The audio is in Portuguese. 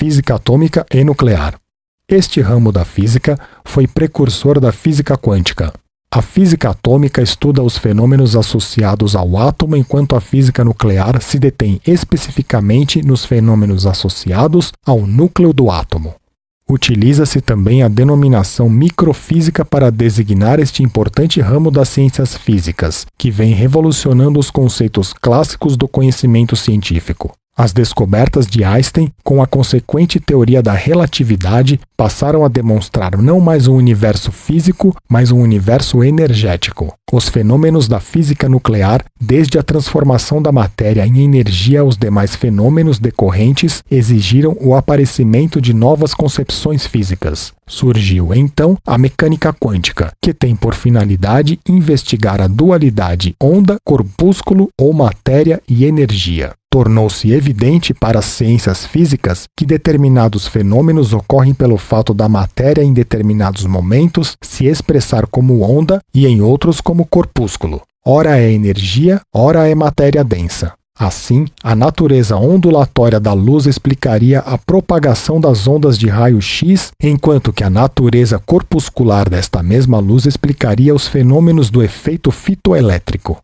física atômica e nuclear. Este ramo da física foi precursor da física quântica. A física atômica estuda os fenômenos associados ao átomo, enquanto a física nuclear se detém especificamente nos fenômenos associados ao núcleo do átomo. Utiliza-se também a denominação microfísica para designar este importante ramo das ciências físicas, que vem revolucionando os conceitos clássicos do conhecimento científico. As descobertas de Einstein, com a consequente teoria da relatividade, passaram a demonstrar não mais um universo físico, mas um universo energético. Os fenômenos da física nuclear, desde a transformação da matéria em energia aos demais fenômenos decorrentes, exigiram o aparecimento de novas concepções físicas. Surgiu então a mecânica quântica, que tem por finalidade investigar a dualidade onda-corpúsculo ou matéria e energia. Tornou-se evidente para as ciências físicas que determinados fenômenos ocorrem pelo fato da matéria em determinados momentos se expressar como onda e em outros como corpúsculo. Ora é energia, ora é matéria densa. Assim, a natureza ondulatória da luz explicaria a propagação das ondas de raio-x, enquanto que a natureza corpuscular desta mesma luz explicaria os fenômenos do efeito fitoelétrico.